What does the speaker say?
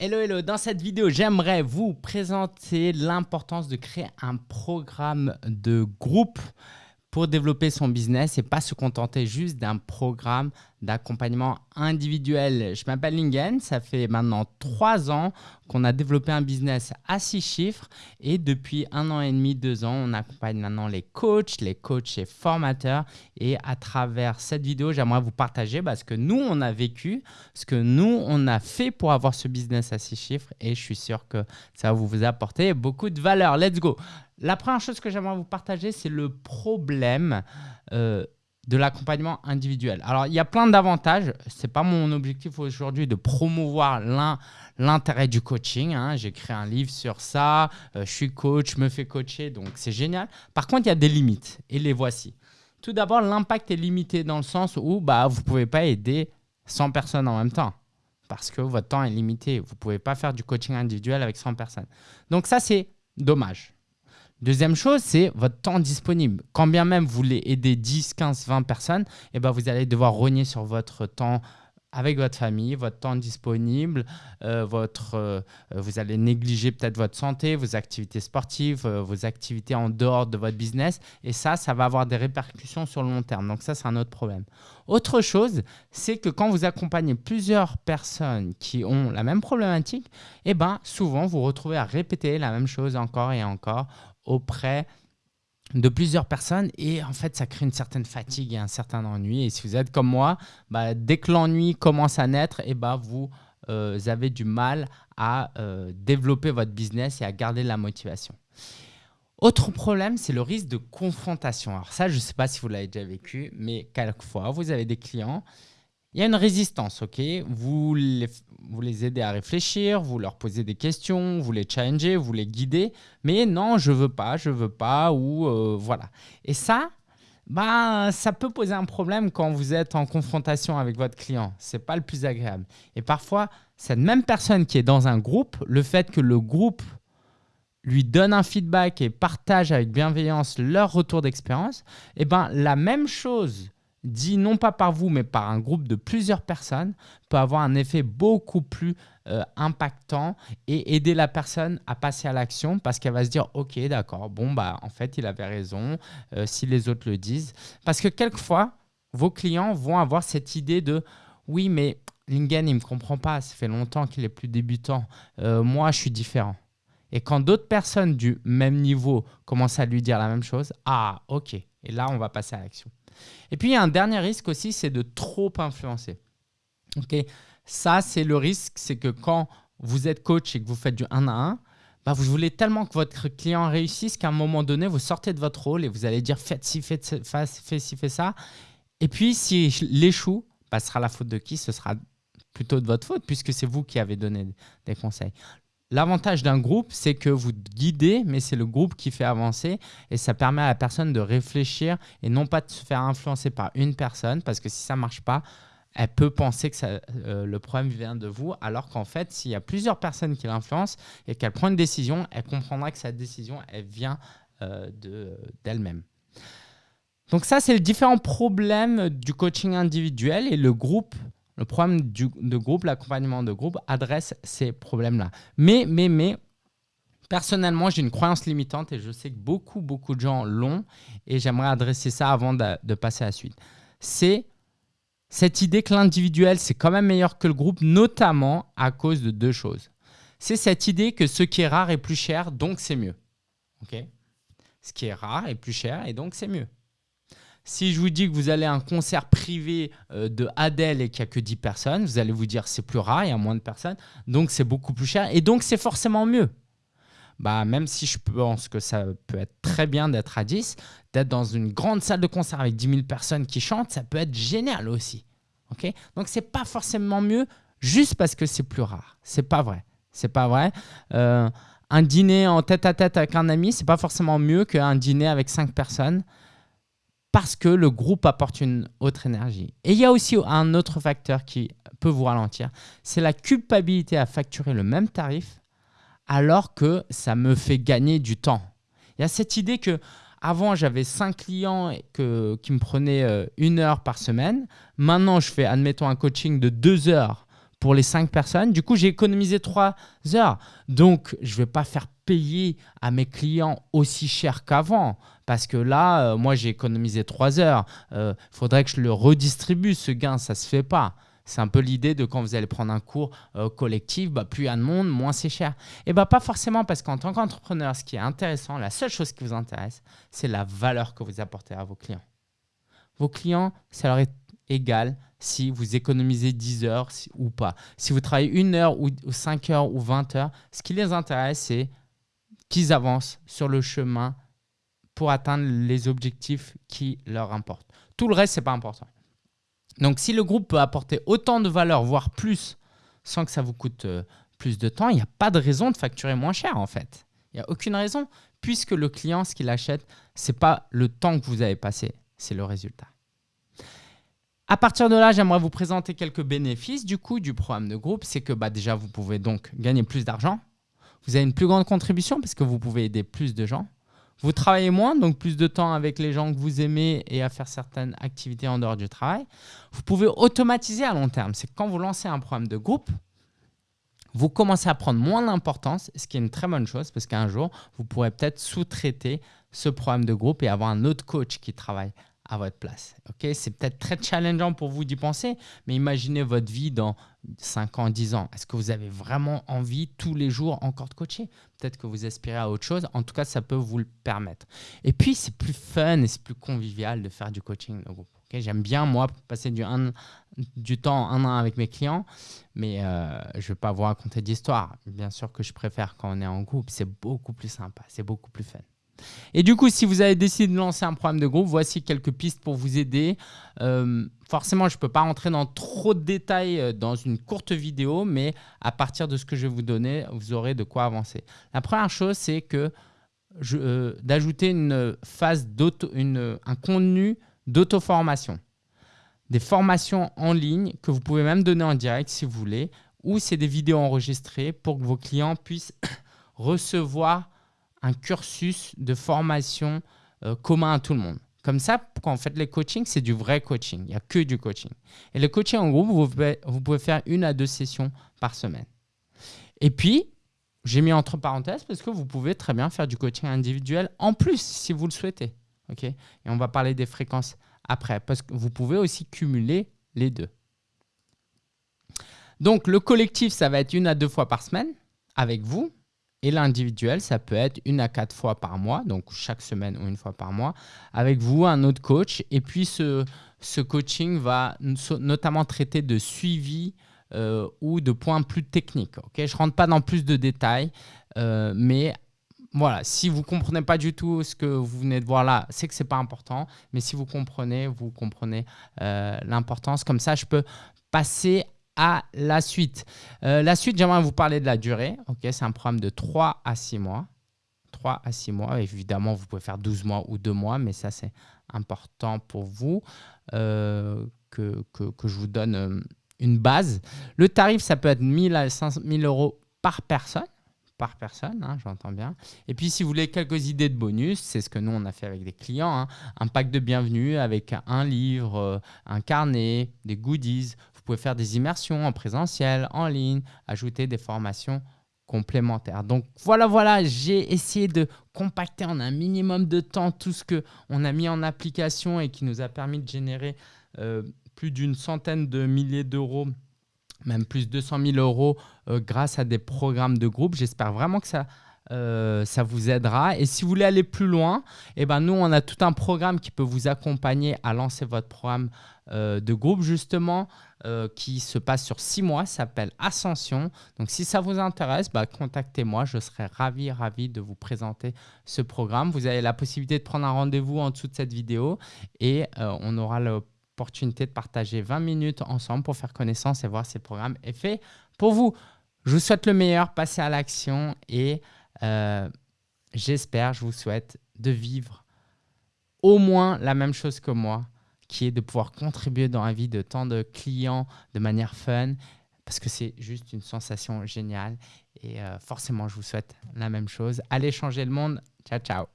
Hello, hello. Dans cette vidéo, j'aimerais vous présenter l'importance de créer un programme de groupe pour développer son business et pas se contenter juste d'un programme d'accompagnement individuel. Je m'appelle Lingen, ça fait maintenant trois ans qu'on a développé un business à six chiffres et depuis un an et demi, deux ans, on accompagne maintenant les coachs, les coachs et formateurs et à travers cette vidéo, j'aimerais vous partager ce que nous, on a vécu, ce que nous, on a fait pour avoir ce business à six chiffres et je suis sûr que ça va vous apporter beaucoup de valeur. Let's go la première chose que j'aimerais vous partager, c'est le problème euh, de l'accompagnement individuel. Alors, il y a plein d'avantages. Ce n'est pas mon objectif aujourd'hui de promouvoir l'intérêt du coaching. Hein. J'ai créé un livre sur ça. Euh, je suis coach, je me fais coacher, donc c'est génial. Par contre, il y a des limites et les voici. Tout d'abord, l'impact est limité dans le sens où bah, vous ne pouvez pas aider 100 personnes en même temps parce que votre temps est limité. Vous ne pouvez pas faire du coaching individuel avec 100 personnes. Donc ça, c'est dommage. Deuxième chose, c'est votre temps disponible. Quand bien même vous voulez aider 10, 15, 20 personnes, eh ben vous allez devoir rogner sur votre temps avec votre famille, votre temps disponible, euh, votre, euh, vous allez négliger peut-être votre santé, vos activités sportives, euh, vos activités en dehors de votre business. Et ça, ça va avoir des répercussions sur le long terme. Donc ça, c'est un autre problème. Autre chose, c'est que quand vous accompagnez plusieurs personnes qui ont la même problématique, eh ben, souvent, vous vous retrouvez à répéter la même chose encore et encore auprès de plusieurs personnes et en fait ça crée une certaine fatigue et un certain ennui et si vous êtes comme moi, bah, dès que l'ennui commence à naître, et eh bah, vous euh, avez du mal à euh, développer votre business et à garder la motivation. Autre problème, c'est le risque de confrontation. Alors ça, je ne sais pas si vous l'avez déjà vécu, mais quelquefois, vous avez des clients il y a une résistance, ok? Vous les, aidez à réfléchir, vous leur posez des questions, vous les challengez, vous les guidez, mais non, je veux pas, je veux pas, ou euh, voilà. Et ça, bah, ça peut poser un problème quand vous êtes en confrontation avec votre client. Ce n'est pas le plus agréable. Et parfois, cette même personne qui est dans un groupe, le fait que le groupe lui donne un feedback et partage avec bienveillance leur retour d'expérience, eh ben, la même chose dit non pas par vous, mais par un groupe de plusieurs personnes, peut avoir un effet beaucoup plus euh, impactant et aider la personne à passer à l'action parce qu'elle va se dire « Ok, d'accord, bon, bah, en fait, il avait raison, euh, si les autres le disent. » Parce que quelquefois, vos clients vont avoir cette idée de « Oui, mais Lingen, il ne me comprend pas, ça fait longtemps qu'il est plus débutant. Euh, moi, je suis différent. » Et quand d'autres personnes du même niveau commencent à lui dire la même chose, « Ah, ok. » Et là, on va passer à l'action. Et puis, il y a un dernier risque aussi, c'est de trop influencer. Ça, c'est le risque, c'est que quand vous êtes coach et que vous faites du 1 à 1, bah, vous voulez tellement que votre client réussisse qu'à un moment donné, vous sortez de votre rôle et vous allez dire faites ci, faites, faites ci, faites ça. Et puis, s'il échoue, bah, ce sera la faute de qui? Ce sera plutôt de votre faute puisque c'est vous qui avez donné des conseils. L'avantage d'un groupe, c'est que vous guidez, mais c'est le groupe qui fait avancer et ça permet à la personne de réfléchir et non pas de se faire influencer par une personne parce que si ça ne marche pas, elle peut penser que euh, le problème vient de vous, alors qu'en fait, s'il y a plusieurs personnes qui l'influencent et qu'elle prend une décision, elle comprendra que cette décision, elle vient euh, d'elle-même. Donc ça, c'est le différent problème du coaching individuel et le groupe le problème de groupe, l'accompagnement de groupe adresse ces problèmes-là. Mais, mais, mais, personnellement, j'ai une croyance limitante et je sais que beaucoup, beaucoup de gens l'ont et j'aimerais adresser ça avant de, passer à la suite. C'est cette idée que l'individuel, c'est quand même meilleur que le groupe, notamment à cause de deux choses. C'est cette idée que ce qui est rare est plus cher, donc c'est mieux. ok? Ce qui est rare est plus cher et donc c'est mieux. Si je vous dis que vous allez à un concert privé euh, de Adele et qu'il n'y a que 10 personnes, vous allez vous dire c'est plus rare, il y a moins de personnes, donc c'est beaucoup plus cher et donc c'est forcément mieux. Bah, même si je pense que ça peut être très bien d'être à 10, d'être dans une grande salle de concert avec 10 000 personnes qui chantent, ça peut être génial aussi. ok? Donc, ce n'est pas forcément mieux juste parce que c'est plus rare. C'est pas vrai. C'est pas vrai. Euh, un dîner en tête à tête avec un ami, c'est pas forcément mieux qu'un dîner avec 5 personnes parce que le groupe apporte une autre énergie. Et il y a aussi un autre facteur qui peut vous ralentir, c'est la culpabilité à facturer le même tarif alors que ça me fait gagner du temps. Il y a cette idée que avant, j'avais 5 clients que, qui me prenaient euh, une heure par semaine. Maintenant, je fais, admettons, un coaching de deux heures pour les 5 personnes. Du coup, j'ai économisé 3 heures. Donc, je ne vais pas faire payer à mes clients aussi cher qu'avant. Parce que là, euh, moi, j'ai économisé 3 heures. Il euh, faudrait que je le redistribue, ce gain. Ça se fait pas. C'est un peu l'idée de quand vous allez prendre un cours euh, collectif, bah, plus il y a de monde, moins c'est cher. Et bah, pas forcément parce qu'en tant qu'entrepreneur, ce qui est intéressant, la seule chose qui vous intéresse, c'est la valeur que vous apportez à vos clients. Vos clients, ça leur est égal si vous économisez 10 heures ou pas. Si vous travaillez une heure ou 5 heures ou 20 heures, ce qui les intéresse, c'est qu'ils avancent sur le chemin pour atteindre les objectifs qui leur importent. Tout le reste, ce n'est pas important. Donc, si le groupe peut apporter autant de valeur, voire plus, sans que ça vous coûte euh, plus de temps, il n'y a pas de raison de facturer moins cher en fait. Il n'y a aucune raison, puisque le client, ce qu'il achète, ce n'est pas le temps que vous avez passé, c'est le résultat. À partir de là, j'aimerais vous présenter quelques bénéfices du coup du programme de groupe. C'est que bah, déjà, vous pouvez donc gagner plus d'argent. Vous avez une plus grande contribution parce que vous pouvez aider plus de gens. Vous travaillez moins, donc plus de temps avec les gens que vous aimez et à faire certaines activités en dehors du travail. Vous pouvez automatiser à long terme. C'est quand vous lancez un programme de groupe, vous commencez à prendre moins d'importance, ce qui est une très bonne chose parce qu'un jour, vous pourrez peut-être sous-traiter ce programme de groupe et avoir un autre coach qui travaille à votre place. Ok, C'est peut-être très challengeant pour vous d'y penser, mais imaginez votre vie dans 5 ans, 10 ans. Est-ce que vous avez vraiment envie tous les jours encore de coacher? Peut-être que vous aspirez à autre chose. En tout cas, ça peut vous le permettre. Et puis, c'est plus fun et c'est plus convivial de faire du coaching de groupe. J'aime bien, moi, passer du, du temps un an avec mes clients, mais euh, je ne vais pas vous raconter d'histoire. Bien sûr que je préfère quand on est en groupe. C'est beaucoup plus sympa, c'est beaucoup plus fun. Et du coup, si vous avez décidé de lancer un programme de groupe, voici quelques pistes pour vous aider. Euh, forcément, je ne peux pas rentrer dans trop de détails euh, dans une courte vidéo, mais à partir de ce que je vais vous donner, vous aurez de quoi avancer. La première chose, c'est que euh, d'ajouter une phase un contenu d'auto-formation. Des formations en ligne que vous pouvez même donner en direct si vous voulez, ou c'est des vidéos enregistrées pour que vos clients puissent recevoir un cursus de formation euh, commun à tout le monde. Comme ça, quand vous faites les coachings, c'est du vrai coaching. Il n'y a que du coaching. Et le coaching en groupe, vous pouvez, vous pouvez faire une à deux sessions par semaine. Et puis, j'ai mis entre parenthèses parce que vous pouvez très bien faire du coaching individuel en plus si vous le souhaitez. ok? Et on va parler des fréquences après parce que vous pouvez aussi cumuler les deux. Donc, le collectif, ça va être une à deux fois par semaine avec vous. Et l'individuel, ça peut être une à quatre fois par mois, donc chaque semaine ou une fois par mois, avec vous, un autre coach. Et puis, ce, ce coaching va notamment traiter de suivi euh, ou de points plus techniques. je ne rentre pas dans plus de détails, euh, mais voilà, si vous ne comprenez pas du tout ce que vous venez de voir là, c'est que ce n'est pas important. Mais si vous comprenez, vous comprenez euh, l'importance. Comme ça, je peux passer à la suite. Euh, la suite, j'aimerais vous parler de la durée. Ok, C'est un programme de 3 à 6 mois. 3 à 6 mois. Évidemment, vous pouvez faire 12 mois ou 2 mois, mais ça, c'est important pour vous euh, que, je vous donne euh, une base. Le tarif, ça peut être 1000 à 5000 euros par personne. Par personne, hein, j'entends bien. Et puis, si vous voulez quelques idées de bonus, c'est ce que nous, on a fait avec des clients. Hein. un pack de bienvenue avec un livre, un carnet, des goodies. Vous pouvez faire des immersions en présentiel, en ligne, ajouter des formations complémentaires. Donc voilà, voilà, j'ai essayé de compacter en un minimum de temps tout ce qu'on a mis en application et qui nous a permis de générer euh, plus d'une centaine de milliers d'euros même plus de 200 000 euros euh, grâce à des programmes de groupe. J'espère vraiment que ça, euh, ça vous aidera. Et si vous voulez aller plus loin, eh ben nous, on a tout un programme qui peut vous accompagner à lancer votre programme de groupe, justement. Euh, qui se passe sur six mois, s'appelle Ascension. Donc si ça vous intéresse, bah, contactez-moi, je serai ravi, ravi de vous présenter ce programme. Vous avez la possibilité de prendre un rendez-vous en dessous de cette vidéo et euh, on aura l'opportunité de partager 20 minutes ensemble pour faire connaissance et voir si le programme est fait pour vous. Je vous souhaite le meilleur, passez à l'action et euh, j'espère, je vous souhaite de vivre au moins la même chose que moi qui est de pouvoir contribuer dans la vie de tant de clients de manière fun, parce que c'est juste une sensation géniale. Et euh, forcément, je vous souhaite la même chose. Allez changer le monde. Ciao, ciao.